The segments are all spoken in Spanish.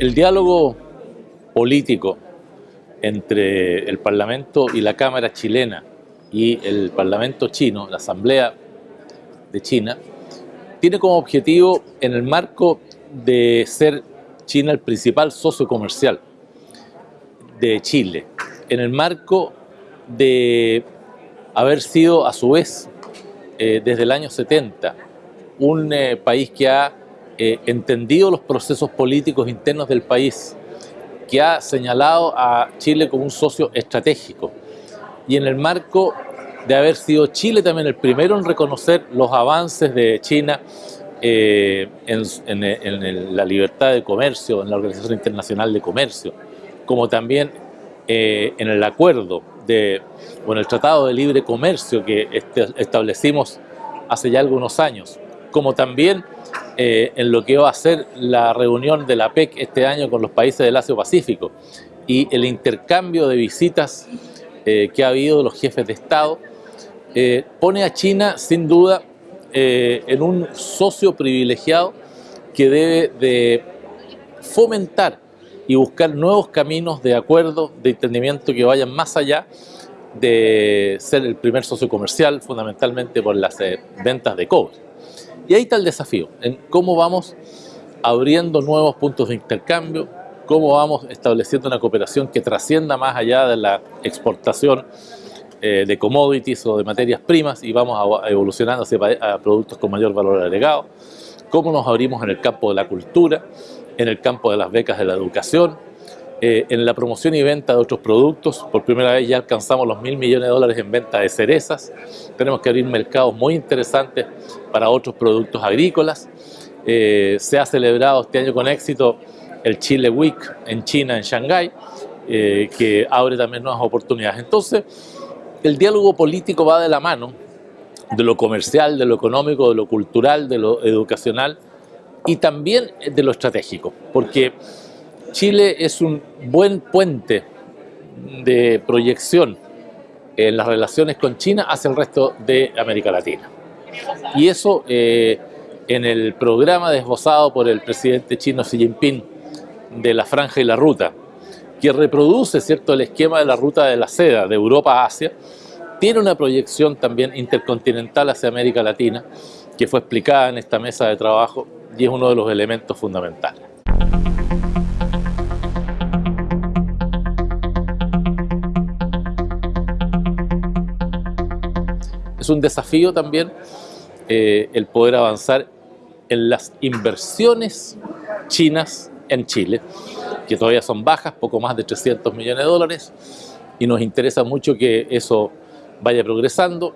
El diálogo político entre el Parlamento y la Cámara chilena y el Parlamento chino, la Asamblea de China, tiene como objetivo en el marco de ser China el principal socio comercial de Chile, en el marco de haber sido a su vez eh, desde el año 70 un eh, país que ha eh, entendido los procesos políticos internos del país, que ha señalado a Chile como un socio estratégico. Y en el marco de haber sido Chile también el primero en reconocer los avances de China en, en, la libertad de comercio, en la Organización Internacional de Comercio, como también en el acuerdo de, o en el Tratado de Libre Comercio que este, establecimos hace ya algunos años, como también eh, en lo que va a ser la reunión de la PEC este año con los países del Asia-Pacífico y el intercambio de visitas eh, que ha habido de los jefes de Estado, eh, pone a China sin duda en un socio privilegiado que debe de fomentar y buscar nuevos caminos de acuerdo, de entendimiento que vayan más allá de ser el primer socio comercial, fundamentalmente por las ventas de cobre. Y ahí está el desafío, en cómo vamos abriendo nuevos puntos de intercambio, cómo vamos estableciendo una cooperación que trascienda más allá de la exportación eh, de commodities o de materias primas y vamos evolucionando hacia productos con mayor valor agregado, cómo nos abrimos en el campo de la cultura, en el campo de las becas de la educación, eh, en la promoción y venta de otros productos. Por primera vez ya alcanzamos los mil millones de dólares en venta de cerezas. Tenemos que abrir mercados muy interesantes para otros productos agrícolas. Eh, se ha celebrado este año con éxito el Chile Week en China, en Shanghái, eh, que abre también nuevas oportunidades. Entonces, el diálogo político va de la mano de lo comercial, de lo económico, de lo cultural, de lo educacional, y también de lo estratégico, porque Chile es un buen puente de proyección en las relaciones con China hacia el resto de América Latina. Y eso eh, en el programa desbozado por el presidente chino Xi Jinping de la Franja y la Ruta, que reproduce cierto el esquema de la ruta de la seda de Europa a Asia, tiene una proyección también intercontinental hacia América Latina, que fue explicada en esta mesa de trabajo y es uno de los elementos fundamentales. Un desafío también eh, el poder avanzar en las inversiones chinas en Chile, que todavía son bajas, poco más de 300 millones de dólares, y nos interesa mucho que eso vaya progresando,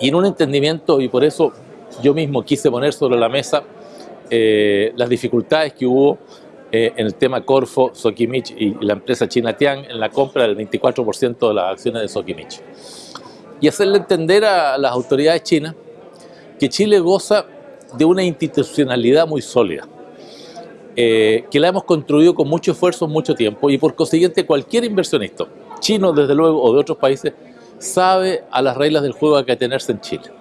y en un entendimiento, y por eso yo mismo quise poner sobre la mesa eh, las dificultades que hubo eh, en el tema Corfo, Sokimich y la empresa China Tian en la compra del 24% de las acciones de Sokimich. Y hacerle entender a las autoridades chinas que Chile goza de una institucionalidad muy sólida, eh, que la hemos construido con mucho esfuerzo, mucho tiempo, y por consiguiente cualquier inversionista, chino desde luego o de otros países, sabe a las reglas del juego a que tenerse en Chile.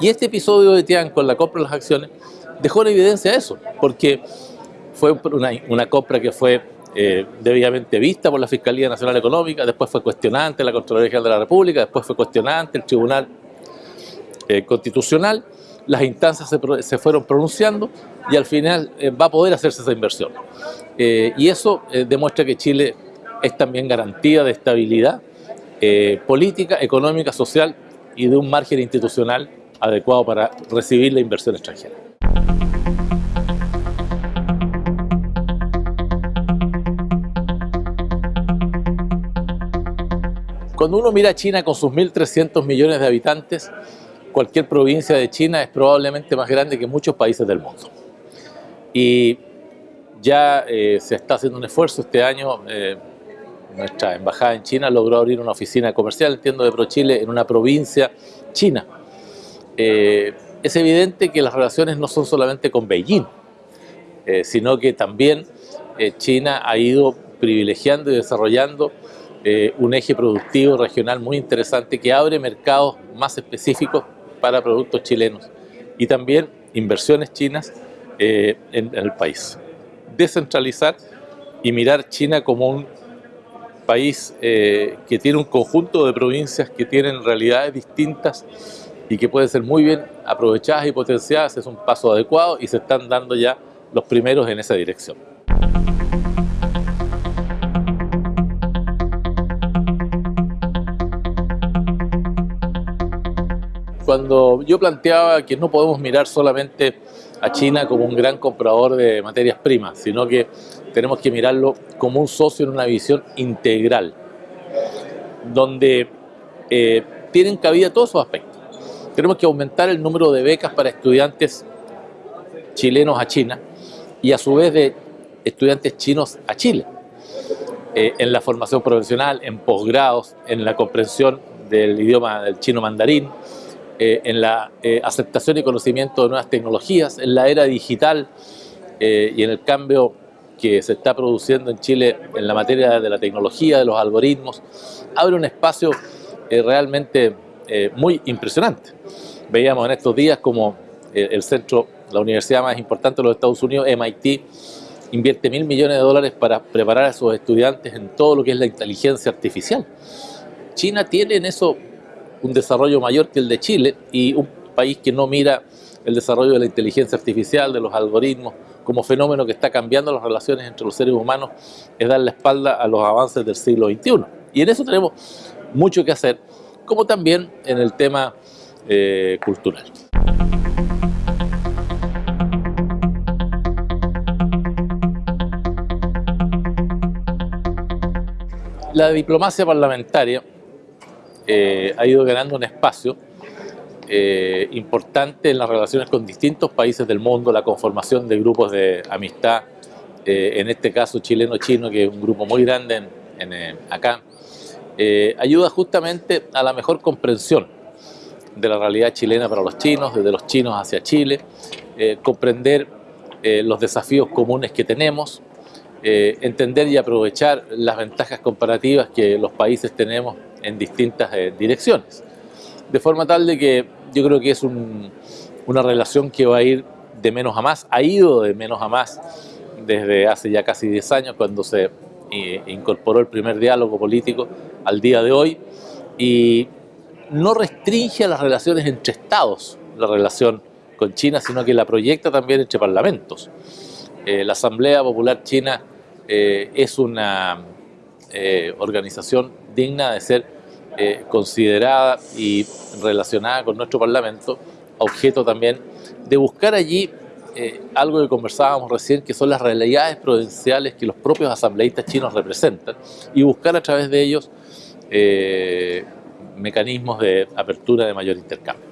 Y este episodio de Tian con la compra de las acciones dejó en evidencia eso, porque fue una, compra que fue eh, debidamente vista por la Fiscalía Nacional Económica, después fue cuestionante la Contraloría General de la República, después fue cuestionante el Tribunal eh, Constitucional, las instancias se, fueron pronunciando y al final eh, va a poder hacerse esa inversión. y eso demuestra que Chile es también garantía de estabilidad política, económica, social y de un margen institucional adecuado para recibir la inversión extranjera. Cuando uno mira a China con sus 1.300 millones de habitantes, cualquier provincia de China es probablemente más grande que muchos países del mundo. Y ya eh, se está haciendo un esfuerzo este año, eh, nuestra embajada en China logró abrir una oficina comercial, entiendo, de ProChile en una provincia china. Eh, es evidente que las relaciones no son solamente con Beijing, sino que también China ha ido privilegiando y desarrollando eh, un eje productivo regional muy interesante que abre mercados más específicos para productos chilenos y también inversiones chinas eh, en, el país. descentralizar y mirar China como un país eh, que tiene un conjunto de provincias que tienen realidades distintas y que pueden ser muy bien aprovechadas y potenciadas, es un paso adecuado y se están dando ya los primeros en esa dirección. Cuando yo planteaba que no podemos mirar solamente a China como un gran comprador de materias primas, sino que tenemos que mirarlo como un socio en una visión integral, donde eh, tienen cabida todos esos aspectos. Tenemos que aumentar el número de becas para estudiantes chilenos a China y a su vez de estudiantes chinos a Chile, eh, en la formación profesional, en posgrados, en la comprensión del idioma del chino mandarín, eh, en la aceptación y conocimiento de nuevas tecnologías, en la era digital y en el cambio que se está produciendo en Chile en la materia de la tecnología, de los algoritmos, abre un espacio eh, realmente eh, muy impresionante. Veíamos en estos días como eh, el centro, la universidad más importante de los Estados Unidos, MIT, invierte mil millones de dólares para preparar a sus estudiantes en todo lo que es la inteligencia artificial. China tiene en eso un desarrollo mayor que el de Chile y un país que no mira el desarrollo de la inteligencia artificial, de los algoritmos, como fenómeno que está cambiando las relaciones entre los seres humanos, es dar la espalda a los avances del siglo XXI. Y en eso tenemos mucho que hacer, como también en el tema eh, cultural. La diplomacia parlamentaria eh, ha ido ganando un espacio eh, importante en las relaciones con distintos países del mundo, la conformación de grupos de amistad, eh, en este caso chileno-chino, que es un grupo muy grande en, acá, ayuda justamente a la mejor comprensión de la realidad chilena para los chinos, desde los chinos hacia Chile, comprender los desafíos comunes que tenemos, entender y aprovechar las ventajas comparativas que los países tenemos en distintas direcciones. De forma tal de que yo creo que es una relación que va a ir de menos a más, ha ido de menos a más desde hace ya casi 10 años cuando se eh, incorporó el primer diálogo político al día de hoy y no restringe a las relaciones entre estados la relación con China, sino que la proyecta también entre parlamentos. Eh, la Asamblea Popular China eh, es una organización digna de ser eh, considerada y relacionada con nuestro Parlamento, objeto también de buscar allí eh, algo que conversábamos recién, que son las realidades provinciales que los propios asambleístas chinos representan, y buscar a través de ellos eh, mecanismos de apertura de mayor intercambio.